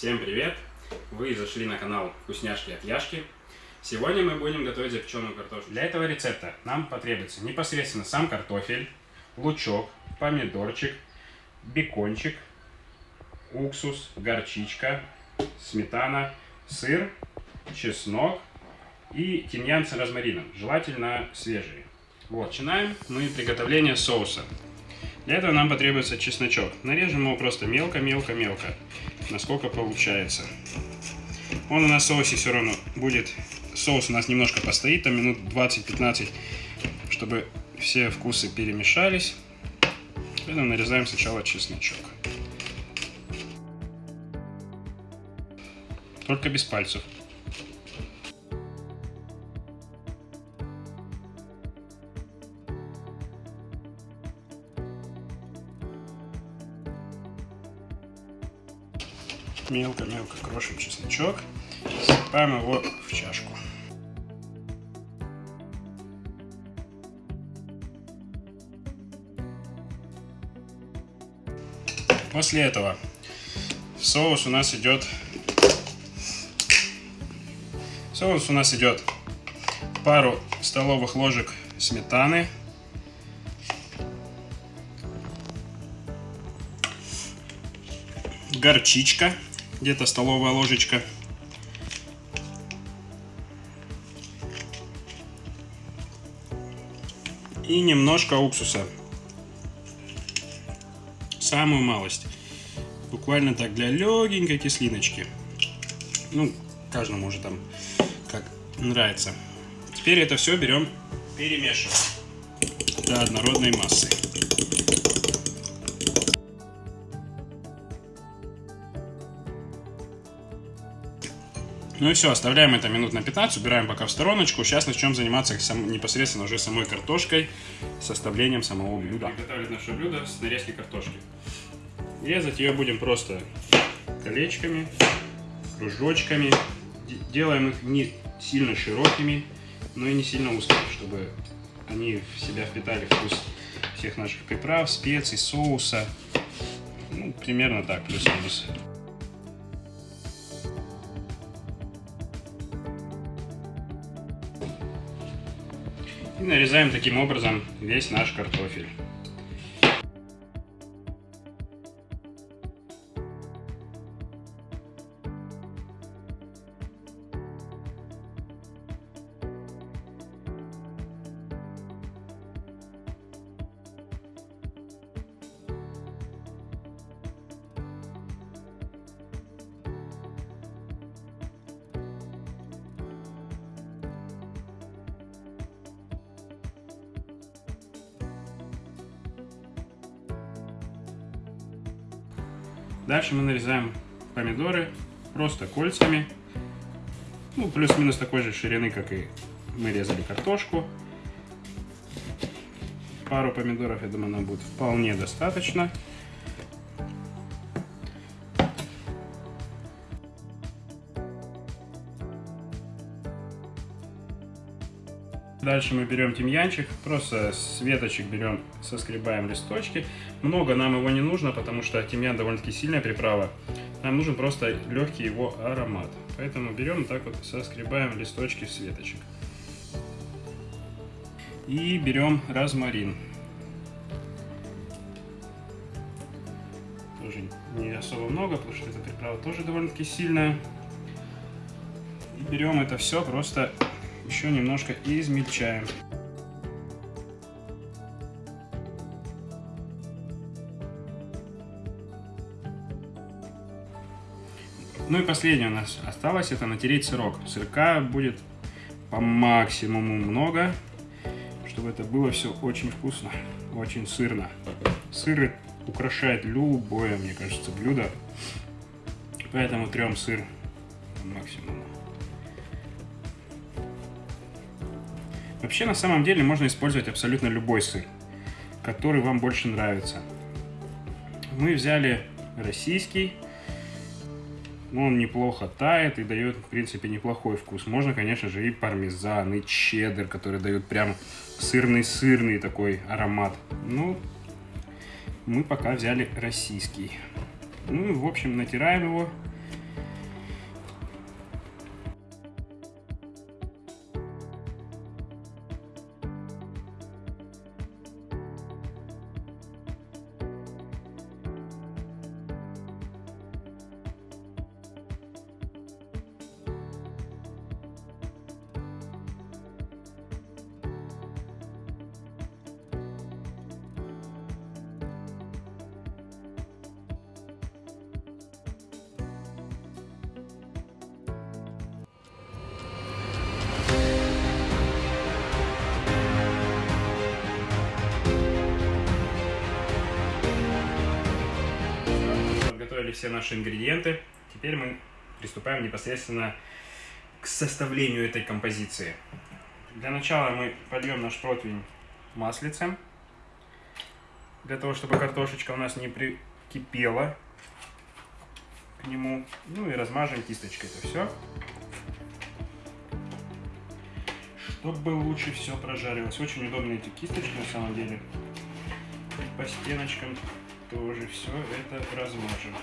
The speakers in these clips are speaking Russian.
Всем привет! Вы зашли на канал Вкусняшки от Яшки. Сегодня мы будем готовить запеченную картошку. Для этого рецепта нам потребуется непосредственно сам картофель, лучок, помидорчик, бекончик, уксус, горчичка, сметана, сыр, чеснок и тимьян с розмарином, желательно свежий. Вот, начинаем мы приготовление соуса. Для этого нам потребуется чесночок. Нарежем его просто мелко-мелко-мелко, насколько получается. Он у нас соусе все равно будет... Соус у нас немножко постоит, там минут 20-15, чтобы все вкусы перемешались. Поэтому нарезаем сначала чесночок. Только без пальцев. Мелко-мелко крошим чесночок. Сыпаем его в чашку. После этого в соус у нас идет соус у нас идет пару столовых ложек сметаны горчичка где-то столовая ложечка. И немножко уксуса. Самую малость. Буквально так для легенькой кислиночки. Ну, каждому уже там как нравится. Теперь это все берем, перемешиваем до однородной массы. Ну и все, оставляем это минут на 15, убираем пока в стороночку. Сейчас начнем заниматься сам, непосредственно уже самой картошкой, составлением самого блюда. Приготовить наше блюдо с нарезки картошки. Резать ее будем просто колечками, кружочками. Делаем их не сильно широкими, но и не сильно узкими, чтобы они в себя впитали вкус всех наших приправ, специй, соуса. Ну, примерно так, плюс-минус. И нарезаем таким образом весь наш картофель. Дальше мы нарезаем помидоры просто кольцами. Ну, плюс-минус такой же ширины, как и мы резали картошку. Пару помидоров, я думаю, нам будет вполне достаточно. Дальше мы берем тимьянчик, просто с веточек берем, соскребаем листочки. Много нам его не нужно, потому что тимьян довольно-таки сильная приправа. Нам нужен просто легкий его аромат. Поэтому берем так вот, соскребаем листочки с веточек. И берем розмарин. Тоже не особо много, потому что эта приправа тоже довольно-таки сильная. И берем это все просто еще немножко измельчаем. Ну и последнее у нас осталось, это натереть сырок. Сырка будет по максимуму много, чтобы это было все очень вкусно, очень сырно. Сыр украшает любое, мне кажется, блюдо. Поэтому трем сыр по максимуму. Вообще, на самом деле, можно использовать абсолютно любой сыр, который вам больше нравится. Мы взяли российский, он неплохо тает и дает, в принципе, неплохой вкус. Можно, конечно же, и пармезан, и чеддер, который дают прям сырный-сырный такой аромат. Ну, мы пока взяли российский. Ну, в общем, натираем его добавили все наши ингредиенты. Теперь мы приступаем непосредственно к составлению этой композиции. Для начала мы польем наш противень маслицем, для того, чтобы картошечка у нас не прикипела к нему. Ну и размажем кисточкой это все. Чтобы лучше все прожаривалось. Очень удобные эти кисточки на самом деле. По стеночкам тоже все это размажем.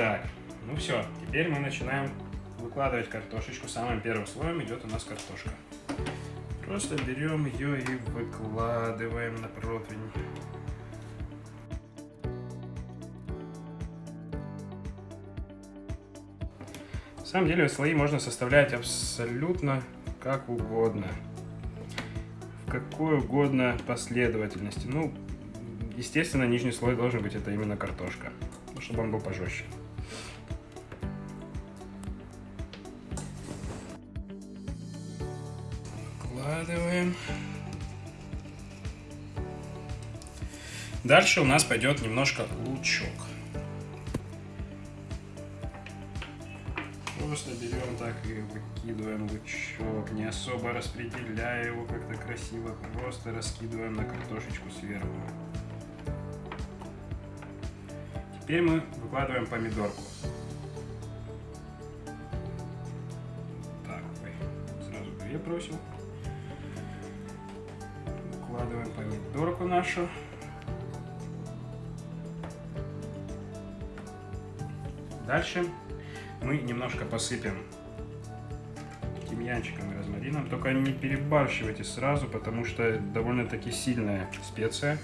Так, ну все, теперь мы начинаем выкладывать картошечку. Самым первым слоем идет у нас картошка. Просто берем ее и выкладываем на противень. На самом деле слои можно составлять абсолютно как угодно. В какой угодно последовательности. Ну, естественно, нижний слой должен быть это именно картошка, чтобы он был пожестче. Выкладываем. Дальше у нас пойдет немножко лучок. Просто берем так и выкидываем лучок, не особо распределяя его как-то красиво, просто раскидываем на картошечку сверху. Теперь мы выкладываем помидорку. Так, сразу две бросил. Выкладываем помидорку нашу. Дальше мы немножко посыпем тимьянчиком и розмарином. Только не перебарщивайте сразу, потому что довольно-таки сильная специя.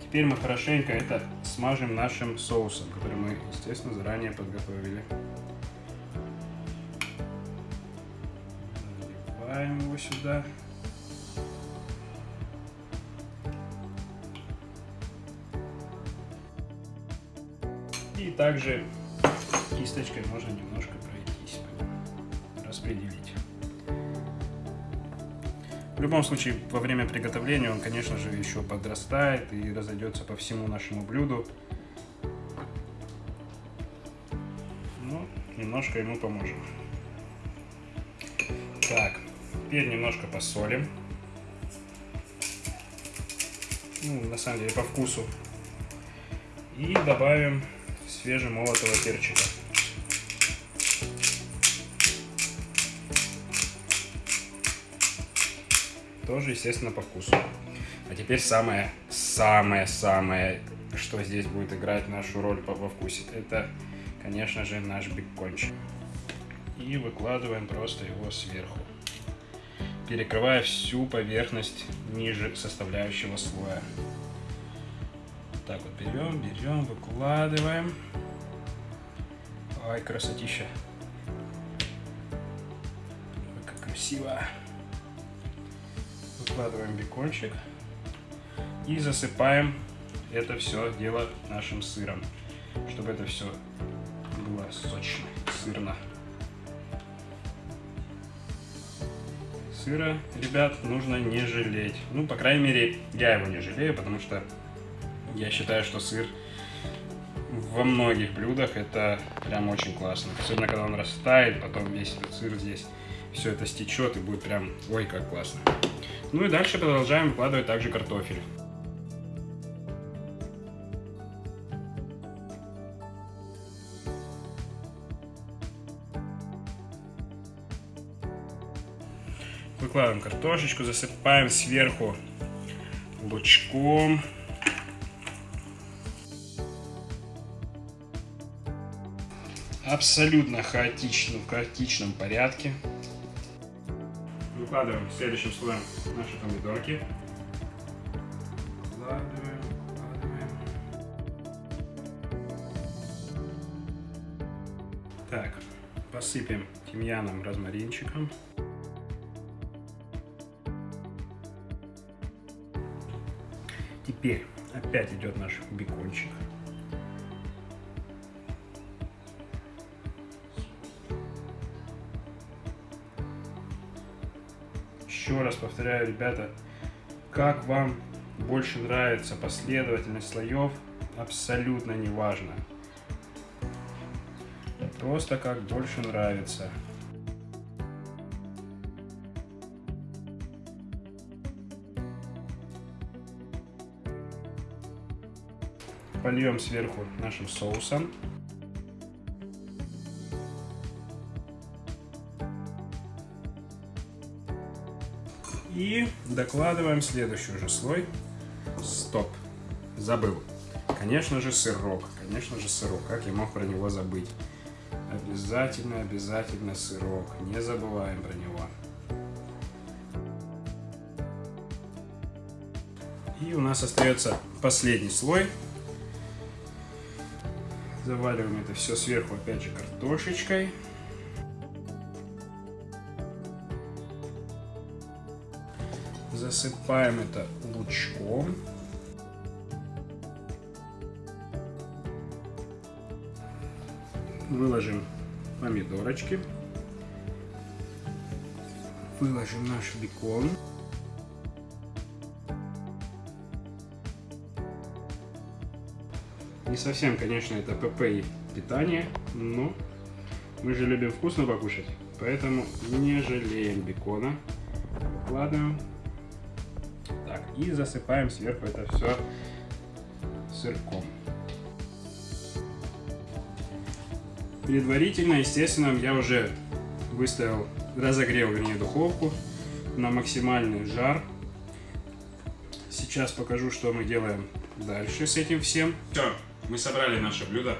Теперь мы хорошенько это смажем нашим соусом, который мы, естественно, заранее подготовили. Заливаем его сюда. Также кисточкой можно немножко пройтись, распределить. В любом случае, во время приготовления он, конечно же, еще подрастает и разойдется по всему нашему блюду. Ну, немножко ему поможем. Так, теперь немножко посолим. Ну, на самом деле, по вкусу. И добавим свежемолотого перчика. Тоже, естественно, по вкусу. А теперь самое, самое, самое, что здесь будет играть нашу роль по, во вкусе, это, конечно же, наш бекончик. И выкладываем просто его сверху, перекрывая всю поверхность ниже составляющего слоя. Так вот берем, берем, выкладываем. Ай, красотища. Ой, как красиво выкладываем бекончик и засыпаем это все дело нашим сыром, чтобы это все было сочно, сырно. Сыра, ребят, нужно не жалеть. Ну, по крайней мере, я его не жалею, потому что я считаю, что сыр во многих блюдах это прям очень классно. Особенно, когда он растает, потом весь этот сыр здесь, все это стечет и будет прям, ой, как классно. Ну и дальше продолжаем выкладывать также картофель. Выкладываем картошечку, засыпаем сверху лучком. Абсолютно хаотично, в хаотичном порядке. Выкладываем следующим слоем наши помидорки. Так, посыпем тимьяном, розмаринчиком. Теперь опять идет наш бекончик. Еще раз повторяю, ребята, как вам больше нравится последовательность слоев, абсолютно не важно. Просто как больше нравится. Польем сверху нашим соусом. И докладываем следующий уже слой. Стоп. Забыл. Конечно же сырок. Конечно же сырок. Как я мог про него забыть? Обязательно, обязательно сырок. Не забываем про него. И у нас остается последний слой. Заваливаем это все сверху опять же картошечкой. Засыпаем это лучком. Выложим помидорочки. Выложим наш бекон. Не совсем, конечно, это ПП и питание, но мы же любим вкусно покушать, поэтому не жалеем бекона. Выкладываем и засыпаем сверху это все сырком. Предварительно, естественно, я уже выставил, разогрел, вернее, духовку на максимальный жар. Сейчас покажу, что мы делаем дальше с этим всем. Все, мы собрали наше блюдо.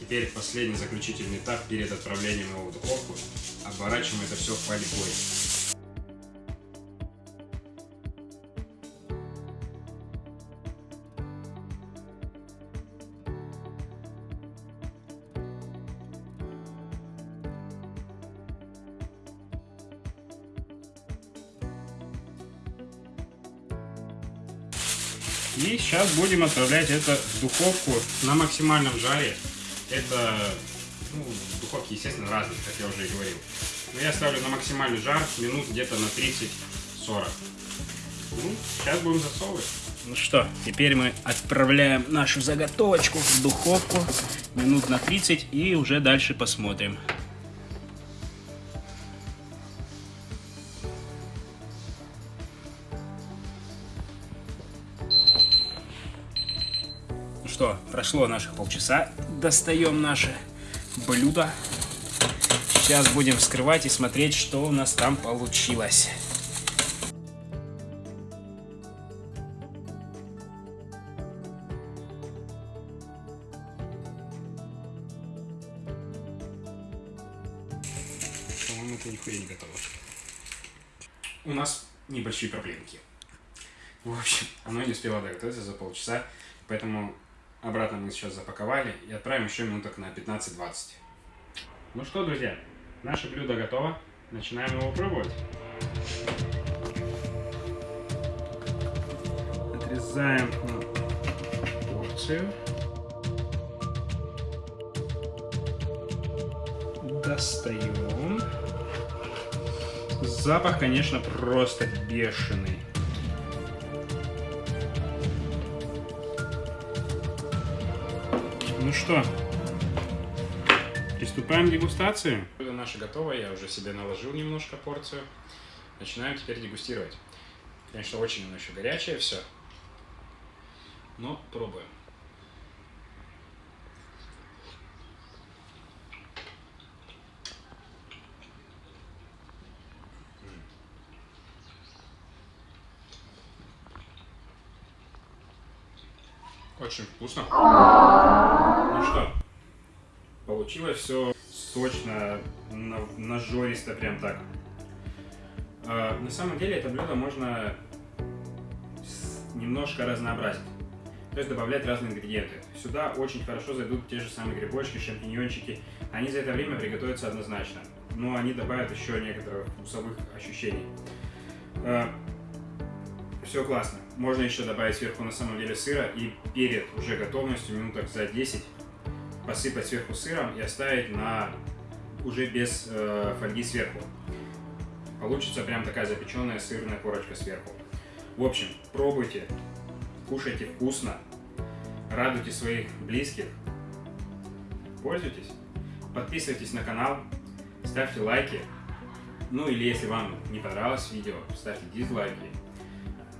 Теперь последний заключительный этап перед отправлением его в духовку. Оборачиваем это все фольгой. Сейчас будем отправлять это в духовку на максимальном жаре. Это, ну, духовки, естественно, разные, как я уже и говорил. Но я ставлю на максимальный жар минут где-то на 30-40. Ну, сейчас будем засовывать. Ну что, теперь мы отправляем нашу заготовочку в духовку минут на 30 и уже дальше посмотрим. Что, прошло наших полчаса. Достаем наше блюдо. Сейчас будем вскрывать и смотреть, что у нас там получилось. По-моему, это нихуя не готово. У нас небольшие проблемки. В общем, оно не успело доготовиться за полчаса, поэтому Обратно мы сейчас запаковали и отправим еще минуток на 15-20. Ну что, друзья, наше блюдо готово. Начинаем его пробовать. Отрезаем порцию. Достаем. Запах, конечно, просто бешеный. Ну что, приступаем к дегустации. Блюдо наше готово, я уже себе наложил немножко порцию. Начинаем теперь дегустировать. Конечно, очень оно еще горячее все, но пробуем. Очень вкусно. Получилось все сочно, нажористо прям так. А, на самом деле это блюдо можно немножко разнообразить. То есть добавлять разные ингредиенты. Сюда очень хорошо зайдут те же самые грибочки, шампиньончики. Они за это время приготовятся однозначно. Но они добавят еще некоторых вкусовых ощущений. А, все классно. Можно еще добавить сверху на самом деле сыра и перед уже готовностью минуток за 10 посыпать сверху сыром и оставить на уже без э, фольги сверху. Получится прям такая запеченная сырная корочка сверху. В общем, пробуйте, кушайте вкусно, радуйте своих близких, пользуйтесь, подписывайтесь на канал, ставьте лайки, ну или если вам не понравилось видео, ставьте дизлайки.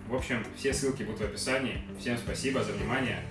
В общем, все ссылки будут в описании. Всем спасибо за внимание.